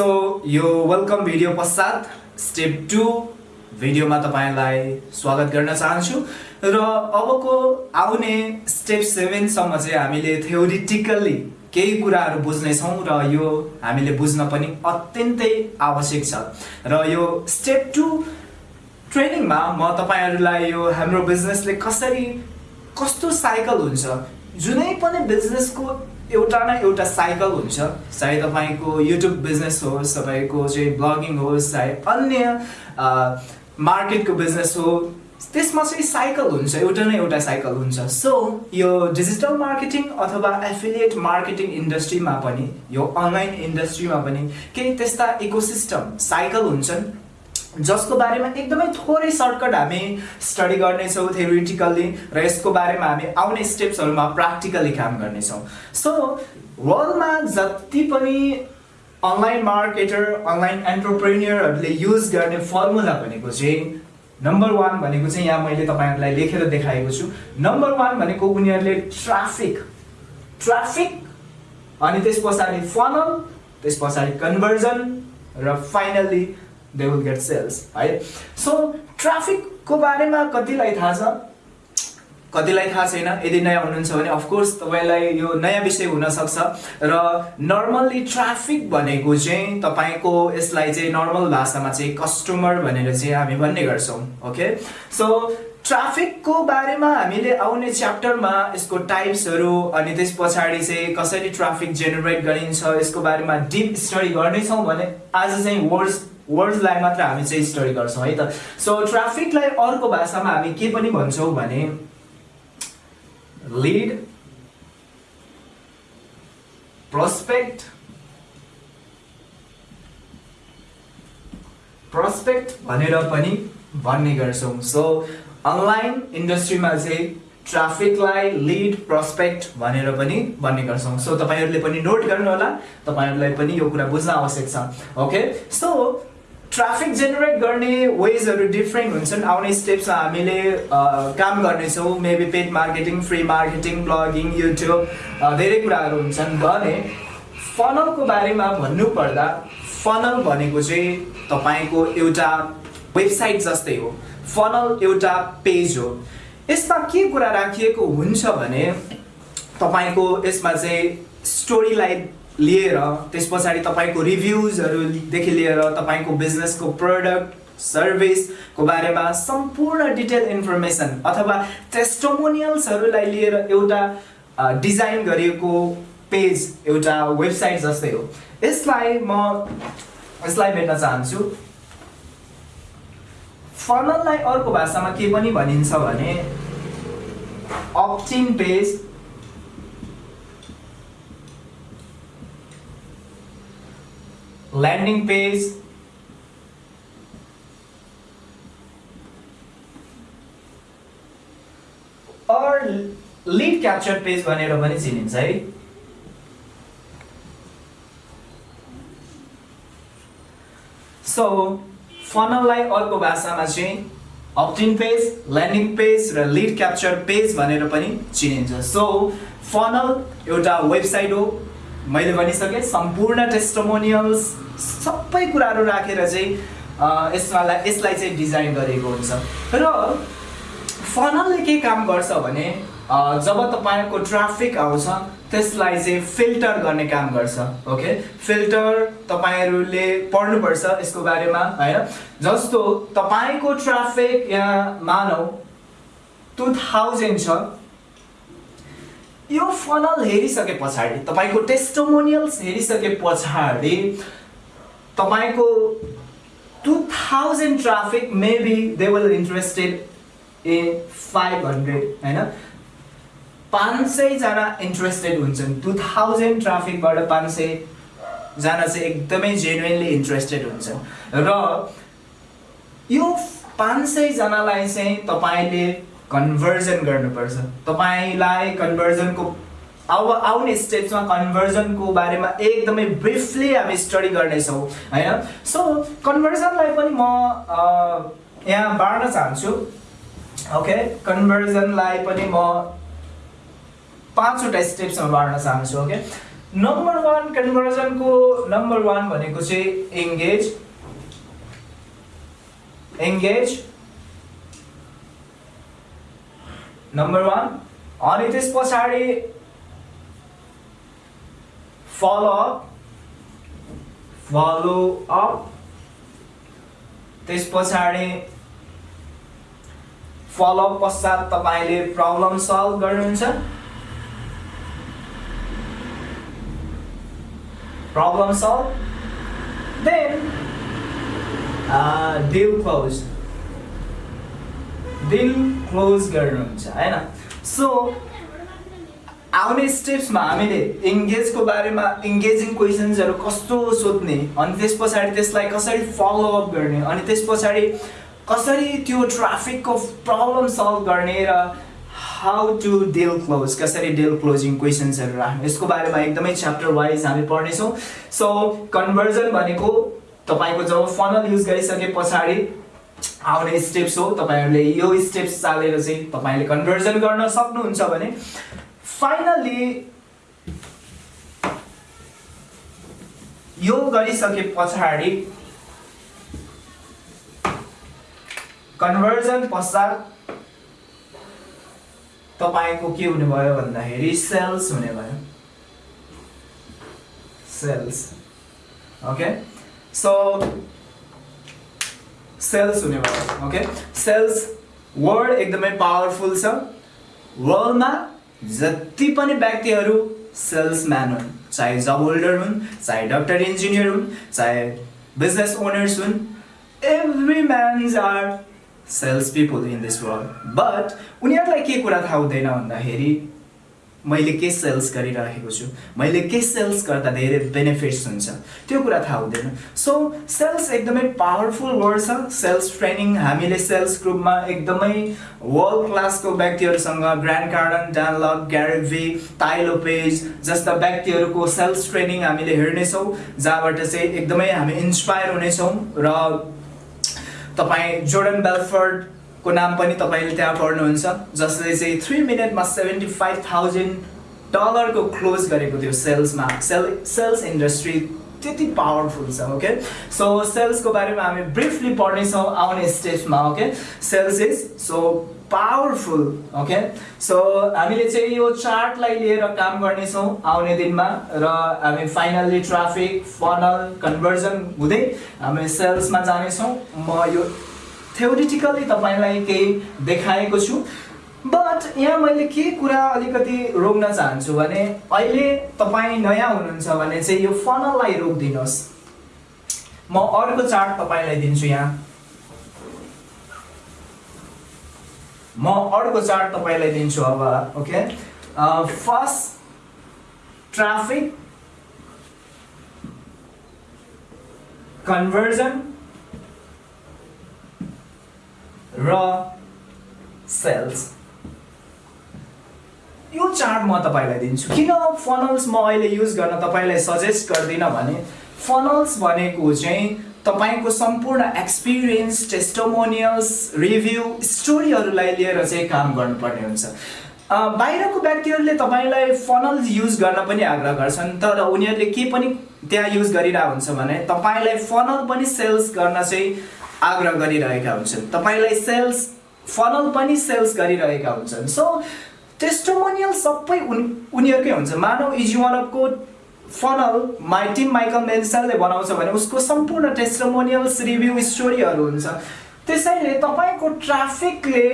So यो welcome video पश्चात step two भिडियोमा तपाईँलाई स्वागत गर्न चाहन्छु। र अबको आउने स्टेप सेभेनसम्म चाहिँ हामीले थ्योरिटिकल्ली केही कुराहरू बुझ्नेछौँ र यो हामीले बुझ्न पनि अत्यन्तै आवश्यक छ। र यो स्टेप टू ट्रेनिङमा म तपाईँहरूलाई यो हाम्रो बिजनेसले कसरी कस्तो साइकल हुन्छ जुनै पनि बिजनेसको एउटा न एउटा साइकल हुन्छ चाहे तपाईँको युट्युब बिजनेस होस् तपाईँको चाहिँ ब्लगिङ होस् चाहे अन्य मार्केटको बिजनेस हो त्यसमा चाहिँ साइकल हुन्छ एउटा न एउटा साइकल हुन्छ। सो यो डिजिटल मार्केटिङ अथवा एफिलिएट मार्केटिङ इन्डस्ट्रीमा पनि यो अनलाइन इन्डस्ट्रीमा पनि केही त्यस्ता इकोसिस्टम साइकल हुन्छन् जसको बारेमा एकदमै थोरै सर्टकट हामी स्टडी गर्नेछौँ थ्योरिटिकल्ली र यसको बारेमा हामी आउने स्टेप्सहरूमा प्र्याक्टिकली काम गर्नेछौँ। सो वर्ल्डमा जति पनि अनलाइन मार्केटर अनलाइन एन्टरप्रेन्यरहरूले युज गर्ने फर्मुला भनेको चाहिँ नम्बर वान भनेको चाहिँ यहाँ मैले तपाईँहरूलाई लेखेर देखाएको छु। नम्बर वान भनेको उनीहरूले ट्राफिक ट्राफिक अनि त्यस पछाडि फनल त्यस पछाडि कन्भर्जन र finally they will get sales है सो ट्राफिकको बारेमा कतिलाई थाहा छ? कतिलाई थाहा छैन? यदि नयाँ हुनुहुन्छ भने अफकोर्स तपाईँलाई यो नयाँ विषय हुनसक्छ। र नर्मल्ली ट्राफिक भनेको चाहिँ तपाईँको यसलाई चाहिँ नर्मल भाषामा चाहिँ कस्टमर भनेर चाहिँ हामी भन्ने गर्छौँ ओके सो ट्राफिकको बारेमा हामीले आउने च्याप्टरमा यसको टाइप्सहरू अनि त्यस पछाडि चाहिँ कसरी ट्राफिक जेनेरेट गरिन्छ यसको बारेमा डिप स्टडी गर्नेछौँ भने आज चाहिँ वर्ड्स वर्ड्सलाई मात्र हामी चाहिँ स्टडी गर्छौँ है त? सो ट्राफिकलाई अर्को भाषामा हामी के पनि भन्छौँ भने लिड प्रोस्पेक्ट प्रोस्पेक्ट भनेर पनि भन्ने गर्छौँ। सो अनलाइन इन्डस्ट्रीमा चाहिँ ट्राफिकलाई लिड प्रोस्पेक्ट भनेर पनि भन्ने गर्छौँ। सो तपाईँहरूले पनि नोट गर्नु होला तपाईँहरूलाई पनि यो कुरा बुझ्न आवश्यक छ। ओके सो ट्राफिक जेनेरेट गर्ने वेजहरू डिफ्रेन्ट हुन्छन्। आउने स्टेप्समा हामीले काम गर्नेछौँ। Maybe paid marketing free marketing blogging YouTube धेरै कुराहरू हुन्छन् भने फनलको बारेमा भन्नुपर्दा फनल भनेको चाहिँ तपाईँको एउटा वेबसाइट जस्तै हो। फनल एउटा पेज हो। यसमा के कुरा राखिएको हुन्छ भने तपाईँको यसमा चाहिँ स्टोरीलाई लिएर त्यस पछाडि तपाईँको रिभ्युजहरूदेखि लिएर तपाईँको बिजनेसको प्रडक्ट सर्भिसको बारेमा सम्पूर्ण डिटेल इन्फर्मेसन अथवा टेस्टोमोनियल्सहरूलाई लिएर एउटा डिजाइन गरिएको पेज एउटा वेबसाइट जस्तै हो। यसलाई म यसलाई भेट्न चाहन्छु। फनललाई अर्को भाषामा के पनि भनिन्छ भने opt in page landing page or lead capture page भनेर पनि चिनिन्छ है। सो फनललाई अर्को भाषामा चाहिँ opt in page landing page र लिड क्याप्चर पेज भनेर पनि चिनिन्छ। सो फनल एउटा वेबसाइट हो। मैले भनिसकेँ सम्पूर्ण टेस्टोमोनियल्स सबै कुराहरू राखेर चाहिँ यसमा यसलाई चाहिँ डिजाइन गरेको हुन्छ। र फनलले के काम गर्छ भने जब तपाईँको ट्राफिक आउँछ त्यसलाई चाहिँ फिल्टर गर्ने काम गर्छ ओके? फिल्टर तपाईँहरूले पढ्नुपर्छ यसको बारेमा होइन? जस्तो तपाईँको ट्राफिक यहाँ मानौ टु थाउजन्ड छ यो फनल हेरिसके पछाडि तपाईँको टेस्टोमोनियल्स हेरिसके पछाडि तपाईँको two thousand traffic maybe they will interested in five hundred होइन? पाँच सयजना इन्ट्रेस्टेड हुन्छन्। टु थाउजन्ड ट्राफिकबाट पाँच सयजना चाहिँ एकदमै जेन्युनली इन्ट्रेस्टेड हुन्छन्। र यो पाँच सयजनालाई चाहिँ तपाईँले कन्भर्जन गर्नुपर्छ। तपाईँलाई कन्भर्जनको अब आउने स्टेप्समा कन्भर्जनको बारेमा एकदमै ब्रिफली हामी स्टडी गर्नेछौँ होइन? सो कन्भर्जनलाई पनि म यहाँ बाँड्न चाहन्छु। ओके कन्भर्जनलाई पनि म पाँचवटा स्टेप्समा बाँड्न चाहन्छु ओके नम्बर वान कन्भर्जनको नम्बर वान भनेको चाहिँ एङ्गेज एङ्गेज नम्बर वान अनि त्यस पछाडि फलो अप फलो अप त्यस पछाडि फलो पश्चात तपाईँले प्रब्लम सल्भ गर्नुहुन्छ problem solve then deal close deal close गर्नुहुन्छ होइन? सो आउने स्टेप्समा हामीले इङ्गेजको बारेमा इङ्गेजिङ क्वेसन्सहरू कस्तो सोध्ने अनि त्यस पछाडि त्यसलाई कसरी फलोअप गर्ने अनि त्यस पछाडि कसरी त्यो ट्राफिकको प्रब्लम सल्भ गर्ने र हाउ टु डिल क्लोज कसरी डिल क्लोजिङ क्वेसन्सहरू राख्ने। यसको बारेमा एकदमै च्याप्टर वाइज हामी पढ्नेछौँ। सो कन्भर्जन भनेको तपाईँको जब फनल युज गरिसके पछाडि आउने स्टेप्स हो? तपाईँहरूले यो स्टेप्स चालेर चाहिँ तपाईँले कन्भर्जन गर्न सक्नुहुन्छ भने फाइनल्ली यो गरिसके पछाडि कन्भर्जन पश्चात तपाईँको के हुने भयो भन्दाखेरि सेल्स हुने भयो। सेल्स ओके सो सेल्स हुने भयो ओके सेल्स वर्ड एकदमै पावरफुल छ। वर्ल्डमा जति पनि व्यक्तिहरू सेल्सम्यान हुन् चाहे जब होल्डर हुन् चाहे डक्टर इन्जिनियर हुन् चाहे बिजनेस ओनर्स हुन् every mans are sales people in this world but उनीहरूलाई के कुरा थाहा हुँदैन भन्दाखेरि मैले के सेल्स गरिरहेको छु? मैले के सेल्स गर्दा धेरै बेनिफिट्स हुन्छ? त्यो कुरा थाहा हुँदैन। सो सेल्स एकदमै पावरफुल वर्ड छ। सेल्स ट्रेनिङ हामीले सेल्स ग्रुपमा एकदमै वर्ल्ड क्लासको व्यक्तिहरूसँग ग्रान्ड कार्डन डानलक ग्यारेभी ताइलो पेज जस्ता व्यक्तिहरूको सेल्स ट्रेनिङ हामीले हेर्नेछौँ जहाँबाट चाहिँ एकदमै हामी इन्सपायर हुनेछौँ र तपाईँ जोर्डन बेलफर्ड को नाम पनि तपाईँले त्यहाँ पढ्नुहुन्छ जसले चाहिँ थ्री मिनटमा सेभेन्टी फाइभ थाउजन्ड डलरको क्लोज गरेको थियो सेल्समा सेल सेल्स इन्डस्ट्री त्यति पावरफुल छ ओके सो सेल्सको बारेमा हामी ब्रिफली पढ्नेछौँ आउने स्टेजमा okay sales is so powerful okay so हामीले चाहिँ यो चार्टलाई लिएर काम गर्नेछौँ आउने दिनमा र हामी फाइनल्ली ट्राफिक फनल कन्भर्जन हुँदै हामी सेल्समा जानेछौँ। म यो थ्योरिटिकली तपाईँलाई केही देखाएको छु। बट यहाँ मैले के कुरा अलिकति रोक्न चाहन्छु भने अहिले तपाईँ नयाँ हुनुहुन्छ भने चाहिँ यो फनललाई रोकिदिनुहोस्। म अर्को चार्ट तपाईँलाई दिन्छु यहाँ। म अर्को चार्ट तपाईँलाई दिन्छु अब ओके फर्स्ट ट्राफिक कन्भर्जन र सेल्स यो चार्ट म तपाईँलाई दिन्छु। किन फनल्स म अहिले युज गर्न तपाईँलाई सजेस्ट गर्दिनँ भने फनल्स भनेको चाहिँ तपाईँको सम्पूर्ण एक्सपिरियन्स टेस्टोमोनियल्स रिभ्यू स्टोरीहरूलाई लिएर चाहिँ काम गर्नुपर्ने हुन्छ। बाहिरको व्यक्तिहरूले तपाईँलाई फनल्स युज गर्न पनि आग्रह गर्छन् तर उनीहरूले के पनि त्यहाँ युज गरिरहेको हुन्छ भने तपाईँलाई फनल पनि सेल्स गर्न चाहिँ आग्रह गरिरहेका हुन्छन्। तपाईँलाई सेल्स फनल पनि सेल्स गरिरहेका हुन्छन्। सो टेस्टोमोनियल सबै उन उनीहरूकै हुन्छ। मानव इजुवानबको फनल माइ टिम माइकल मेन्सनले बनाउँछ भने उसको सम्पूर्ण टेस्टोमोनियल्स रिभ्यू स्टोरीहरू हुन्छ। त्यसैले तपाईँको ट्राफिकले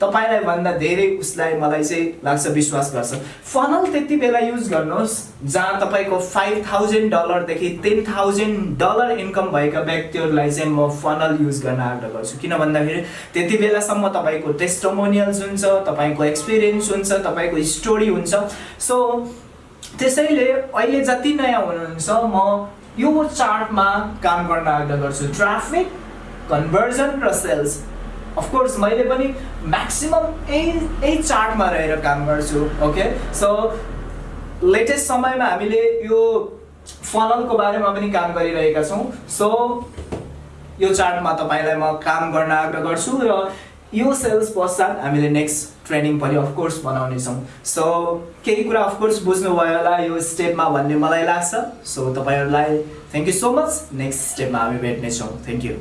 तपाईँलाई भन्दा धेरै उसलाई मलाई चाहिँ लाग्छ विश्वास गर्छ। फनल त्यति बेला युज गर्नुहोस् जहाँ तपाईँको फाइभ थाउजन्ड डलरदेखि टेन थाउजन्ड डलर इन्कम भएका व्यक्तिहरूलाई चाहिँ म फनल युज गर्न आग्रह गर्छु। किन भन्दाखेरि त्यति बेलासम्म तपाईँको टेस्टोमोनियल्स हुन्छ तपाईँको एक्सपिरियन्स हुन्छ तपाईँको स्टोरी हुन्छ। सो त्यसैले अहिले जति नयाँ हुनुहुन्छ म यो चार्टमा काम गर्न आग्रह गर्छु। ट्राफिक कन्भर्जन र सेल्स अफकोर्स मैले पनि म्याक्सिमम् यही यही चार्टमा रहेर काम गर्छु ओके सो लेटेस्ट समयमा हामीले यो फनलको बारेमा पनि काम गरिरहेका छौँ। सो यो चार्टमा तपाईँलाई म काम गर्न आग्रह गर्छु र यो सेल्स पश्चात हामीले नेक्स्ट ट्रेनिङ पनि अफकोर्स बनाउनेछौँ सो केही कुरा अफकोर्स बुझ्नुभयो होला यो स्टेपमा भन्ने मलाई लाग्छ। सो तपाईँहरूलाई thank you so much next स्टेपमा हामी भेट्नेछौँ। Thank you